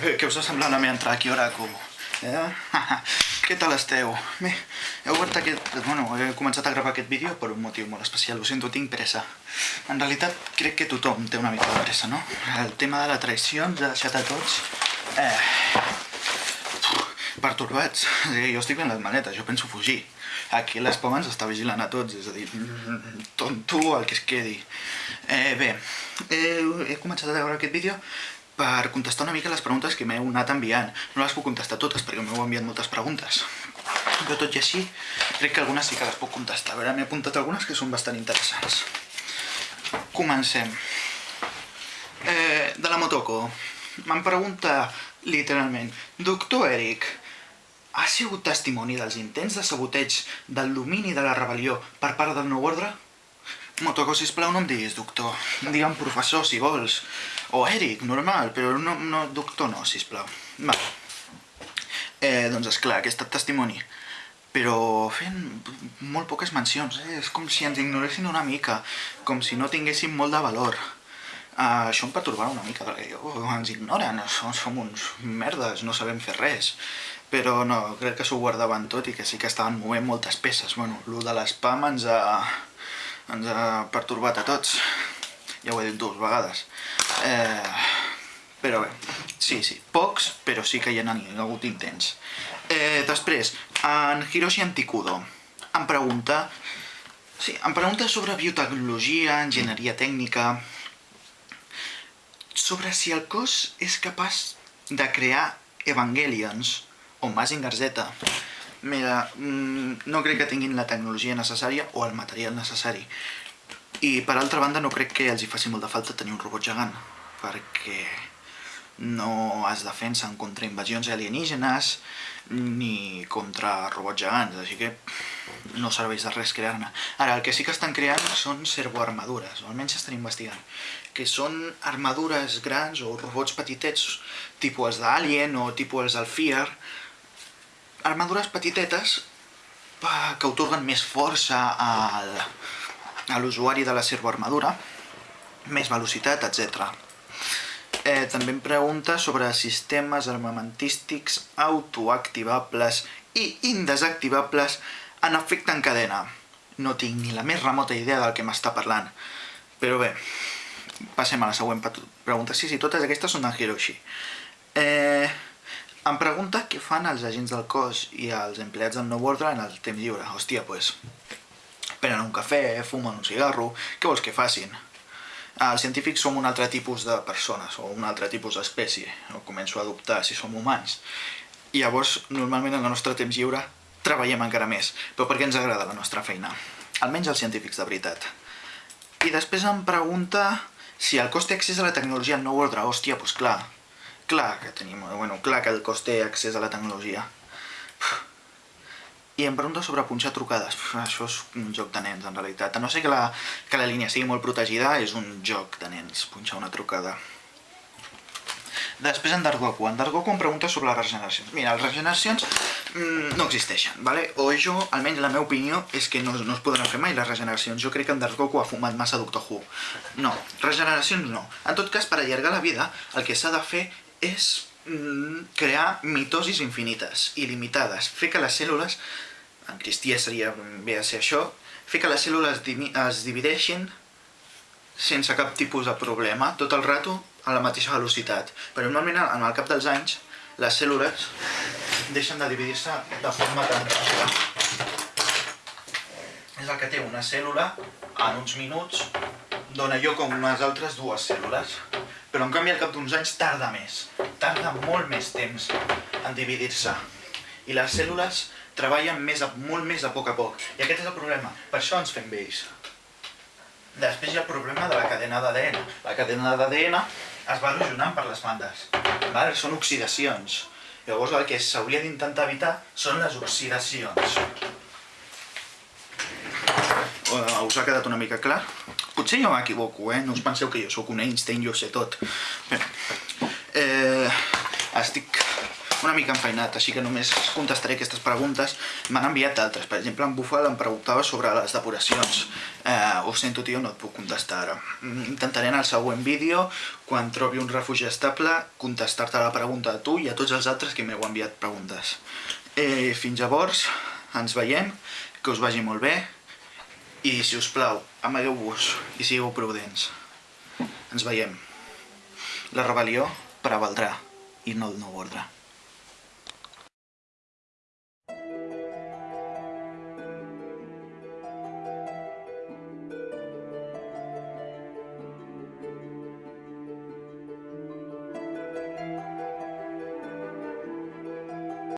Què us ha semblat la meva entrada aquí a Oracle? Eh? Què tal esteu? Bé, he obert aquest... Bueno, he començat a gravar aquest vídeo per un motiu molt especial, ho sento, tinc pressa. En realitat, crec que tothom té una mica de pressa, no? El tema de la traïció ens ha deixat a tots... Eh... Pertorbats. Jo estic fent les manetes, jo penso fugir. Aquí l'Espam ens està vigilant a tots, és a dir, tonto el que es quedi. Eh, bé, eh, he començat a veure aquest vídeo per contestar una mica les preguntes que m'heu anat enviant. No les puc contestar totes perquè m'heu enviat moltes preguntes. Però tot i així, crec que algunes sí que les puc contestar. A veure, m'he apuntat algunes que són bastant interessants. Comencem. Eh, de la Motoko. M'han preguntat, literalment, Doctor Eric, ha sigut testimoni dels intents de saboteig del domini de la rebel·lió per part del nou ordre? Motoko, sisplau, no em diguis doctor. Digue'm professor, si vols. O Eric, normal, però no, no doctor no, sisplau. Va. Eh, doncs esclar, que he estat testimoni. Però fent molt poques mencions, eh? És com si ens ignoressin una mica, com si no tinguéssim molt de valor. Uh, això em pertorbava una mica, perquè jo, ens ignoren, som, som uns merdes, no sabem fer res. Però no, crec que s'ho guardaven tot i que sí que estaven movent moltes peces. Bueno, el de l'espam ens ha ens ha pertorbat a tots. Ja ho he dit dues vegades. Eh, però bé, sí, sí, pocs, però sí que hi ha hagut intents. Eh, després, en Hiroshi Antikudo em pregunta... Sí, em pregunta sobre biotecnologia, enginyeria tècnica... Sobre si el cos és capaç de crear Evangelions o Mazinger Z. Mira, mm, no crec que tinguin la tecnologia necessària o el material necessari. I per altra banda no crec que els hi faci molta falta tenir un robot gegant, perquè no es defensen contra invasions alienígenes ni contra robots gegants, així que no serveix de res crear-ne. Ara, el que sí que estan creant són servoarmadures, o almenys estan investigant, que són armadures grans o robots petitets, tipus els d'Alien o tipus els del Fear, armadures petitetes que otorguen més força al, a l'usuari de la servoarmadura, més velocitat, etc. Eh, també em pregunta sobre sistemes armamentístics autoactivables i indesactivables en efecte en cadena. No tinc ni la més remota idea del que m'està parlant. Però bé, passem a la següent pregunta. Sí, sí, totes aquestes són d'en Hiroshi. Eh, em pregunta què fan els agents del cos i els empleats del nou ordre en el temps lliure. Hòstia, pues, prenen un cafè, fumen un cigarro, què vols que facin? Els científics som un altre tipus de persones, o un altre tipus d'espècie, o començo a dubtar si som humans. I llavors, normalment en el nostre temps lliure, treballem encara més, però perquè ens agrada la nostra feina. Almenys els científics de veritat. I després em pregunta si el cos té accés a la tecnologia en nou ordre. Hòstia, doncs clar, Clar que tenim, bueno, clar que el cos té accés a la tecnologia. I em pregunta sobre punxar trucades. Això és un joc de nens, en realitat. A no sé que la, que la línia sigui molt protegida, és un joc de nens, punxar una trucada. Després en Dargoku. En Dargoku em pregunta sobre les regeneracions. Mira, les regeneracions mmm, no existeixen, ¿vale? O jo, almenys la meva opinió, és que no, no es poden fer mai les regeneracions. Jo crec que en Dargoku ha fumat massa Doctor Who. No, regeneracions no. En tot cas, per allargar la vida, el que s'ha de fer és mm, crear mitosis infinites, il·limitades, fer que les cèl·lules, en cristià seria bé ser això, fer que les cèl·lules es divideixin sense cap tipus de problema, tot el rato a la mateixa velocitat. Però normalment, en el cap dels anys, les cèl·lules deixen de dividir-se de forma tan ràpida. És el que té una cèl·lula en uns minuts, dona lloc a unes altres dues cèl·lules però en canvi al cap d'uns anys tarda més, tarda molt més temps en dividir-se. I les cèl·lules treballen més a, molt més a poc a poc. I aquest és el problema, per això ens fem vells. Després hi ha el problema de la cadena d'ADN. La cadena d'ADN es va erosionant per les bandes. Vale? Són oxidacions. Llavors el que s'hauria d'intentar evitar són les oxidacions. Us ha quedat una mica clar? Potser jo m'equivoco, eh? No us penseu que jo sóc un Einstein, jo sé tot. Bé, eh, estic una mica enfeinat, així que només contestaré aquestes preguntes. M'han enviat d'altres, per exemple, en Bufal em preguntava sobre les depuracions. Eh, ho sento, tio, no et puc contestar ara. Mm, Intentaré en el següent vídeo, quan trobi un refugi estable, contestar-te la pregunta a tu i a tots els altres que m'heu enviat preguntes. Eh, fins llavors, ens veiem, que us vagi molt bé, i si us plau, amagueu-vos i sigueu prudents. Ens veiem. La rebel·lió prevaldrà i no el nou ordre.